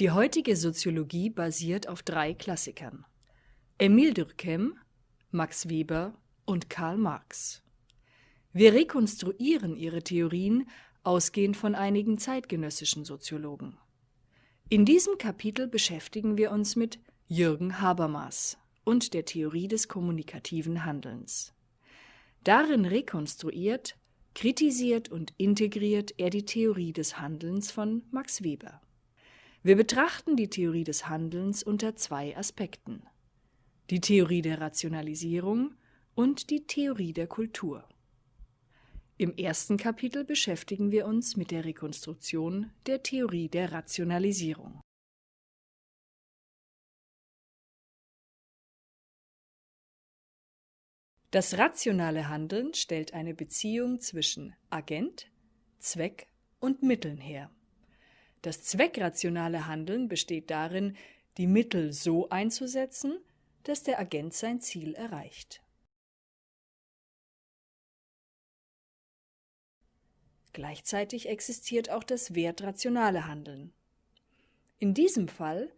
Die heutige Soziologie basiert auf drei Klassikern. Emile Durkheim, Max Weber und Karl Marx. Wir rekonstruieren ihre Theorien ausgehend von einigen zeitgenössischen Soziologen. In diesem Kapitel beschäftigen wir uns mit Jürgen Habermas und der Theorie des kommunikativen Handelns. Darin rekonstruiert, kritisiert und integriert er die Theorie des Handelns von Max Weber. Wir betrachten die Theorie des Handelns unter zwei Aspekten. Die Theorie der Rationalisierung und die Theorie der Kultur. Im ersten Kapitel beschäftigen wir uns mit der Rekonstruktion der Theorie der Rationalisierung. Das rationale Handeln stellt eine Beziehung zwischen Agent, Zweck und Mitteln her. Das zweckrationale Handeln besteht darin, die Mittel so einzusetzen, dass der Agent sein Ziel erreicht. Gleichzeitig existiert auch das wertrationale Handeln. In diesem Fall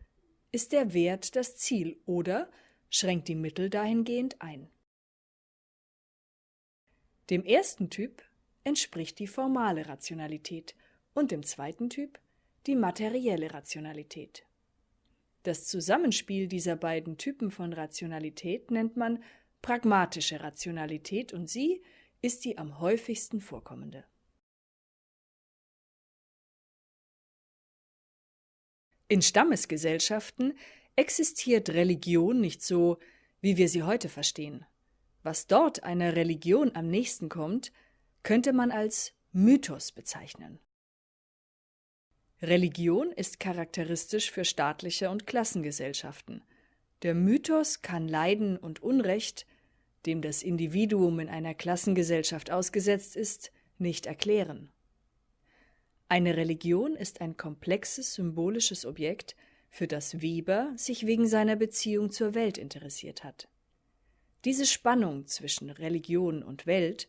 ist der Wert das Ziel oder schränkt die Mittel dahingehend ein. Dem ersten Typ entspricht die formale Rationalität und dem zweiten Typ die materielle Rationalität. Das Zusammenspiel dieser beiden Typen von Rationalität nennt man pragmatische Rationalität und sie ist die am häufigsten vorkommende. In Stammesgesellschaften existiert Religion nicht so, wie wir sie heute verstehen. Was dort einer Religion am nächsten kommt, könnte man als Mythos bezeichnen. Religion ist charakteristisch für staatliche und Klassengesellschaften. Der Mythos kann Leiden und Unrecht, dem das Individuum in einer Klassengesellschaft ausgesetzt ist, nicht erklären. Eine Religion ist ein komplexes symbolisches Objekt, für das Weber sich wegen seiner Beziehung zur Welt interessiert hat. Diese Spannung zwischen Religion und Welt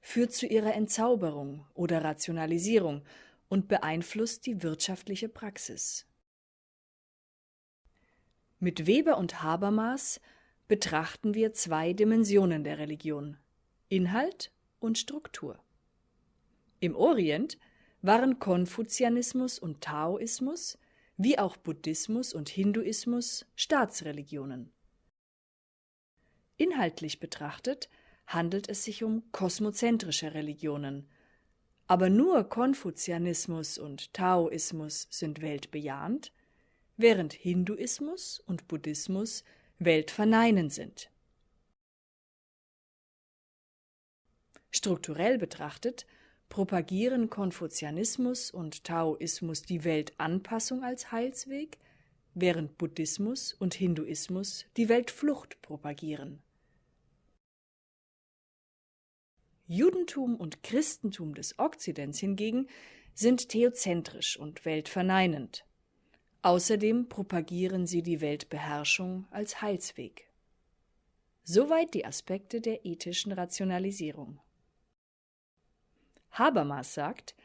führt zu ihrer Entzauberung oder Rationalisierung und beeinflusst die wirtschaftliche Praxis. Mit Weber und Habermas betrachten wir zwei Dimensionen der Religion Inhalt und Struktur. Im Orient waren Konfuzianismus und Taoismus, wie auch Buddhismus und Hinduismus, Staatsreligionen. Inhaltlich betrachtet handelt es sich um kosmozentrische Religionen, aber nur Konfuzianismus und Taoismus sind weltbejahend, während Hinduismus und Buddhismus weltverneinend sind. Strukturell betrachtet propagieren Konfuzianismus und Taoismus die Weltanpassung als Heilsweg, während Buddhismus und Hinduismus die Weltflucht propagieren. Judentum und Christentum des Okzidents hingegen sind theozentrisch und weltverneinend. Außerdem propagieren sie die Weltbeherrschung als Heilsweg. Soweit die Aspekte der ethischen Rationalisierung. Habermas sagt,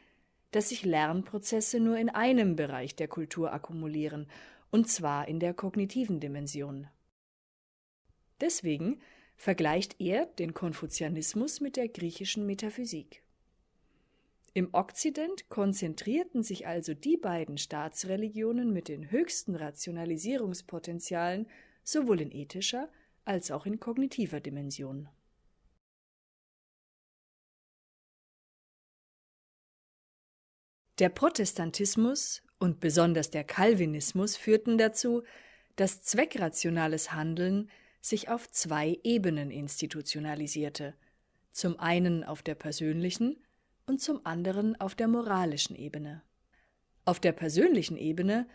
dass sich Lernprozesse nur in einem Bereich der Kultur akkumulieren, und zwar in der kognitiven Dimension. Deswegen vergleicht er den Konfuzianismus mit der griechischen Metaphysik. Im Okzident konzentrierten sich also die beiden Staatsreligionen mit den höchsten Rationalisierungspotenzialen sowohl in ethischer als auch in kognitiver Dimension. Der Protestantismus und besonders der Calvinismus führten dazu, dass zweckrationales Handeln sich auf zwei Ebenen institutionalisierte, zum einen auf der persönlichen und zum anderen auf der moralischen Ebene. Auf der persönlichen Ebene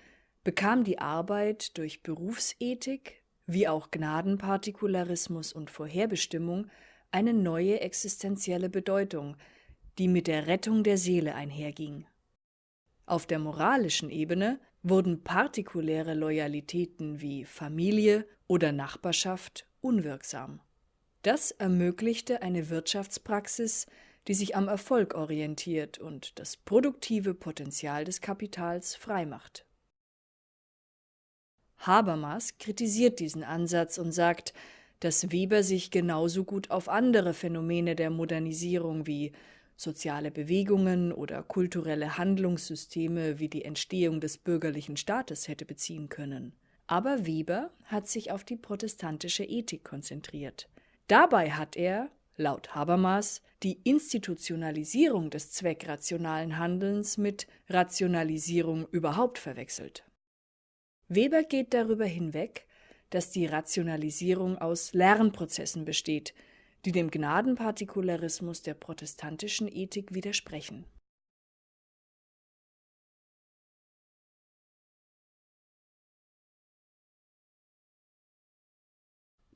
bekam die Arbeit durch Berufsethik wie auch Gnadenpartikularismus und Vorherbestimmung eine neue existenzielle Bedeutung, die mit der Rettung der Seele einherging. Auf der moralischen Ebene wurden partikuläre Loyalitäten wie Familie oder Nachbarschaft unwirksam. Das ermöglichte eine Wirtschaftspraxis, die sich am Erfolg orientiert und das produktive Potenzial des Kapitals freimacht Habermas kritisiert diesen Ansatz und sagt, dass Weber sich genauso gut auf andere Phänomene der Modernisierung wie soziale Bewegungen oder kulturelle Handlungssysteme wie die Entstehung des bürgerlichen Staates hätte beziehen können. Aber Weber hat sich auf die protestantische Ethik konzentriert. Dabei hat er, laut Habermas, die Institutionalisierung des zweckrationalen Handelns mit Rationalisierung überhaupt verwechselt. Weber geht darüber hinweg, dass die Rationalisierung aus Lernprozessen besteht, die dem Gnadenpartikularismus der protestantischen Ethik widersprechen.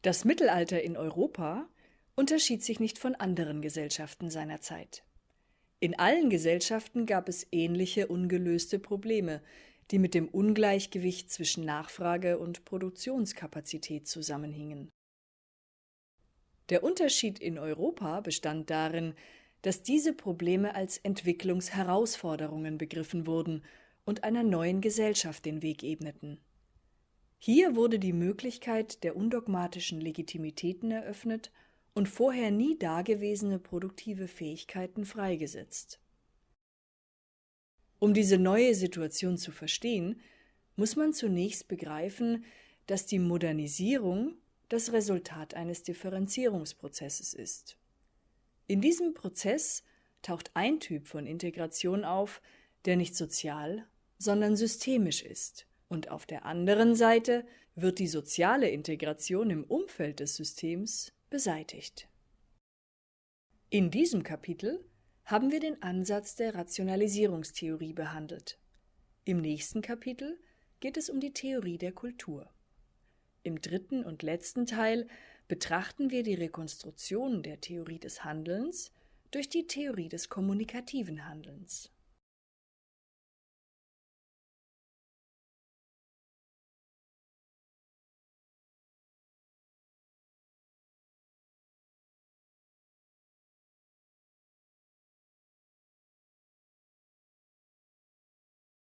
Das Mittelalter in Europa unterschied sich nicht von anderen Gesellschaften seiner Zeit. In allen Gesellschaften gab es ähnliche ungelöste Probleme, die mit dem Ungleichgewicht zwischen Nachfrage und Produktionskapazität zusammenhingen. Der Unterschied in Europa bestand darin, dass diese Probleme als Entwicklungsherausforderungen begriffen wurden und einer neuen Gesellschaft den Weg ebneten. Hier wurde die Möglichkeit der undogmatischen Legitimitäten eröffnet und vorher nie dagewesene produktive Fähigkeiten freigesetzt. Um diese neue Situation zu verstehen, muss man zunächst begreifen, dass die Modernisierung das Resultat eines Differenzierungsprozesses ist. In diesem Prozess taucht ein Typ von Integration auf, der nicht sozial, sondern systemisch ist, und auf der anderen Seite wird die soziale Integration im Umfeld des Systems beseitigt. In diesem Kapitel haben wir den Ansatz der Rationalisierungstheorie behandelt. Im nächsten Kapitel geht es um die Theorie der Kultur. Im dritten und letzten Teil betrachten wir die Rekonstruktion der Theorie des Handelns durch die Theorie des kommunikativen Handelns.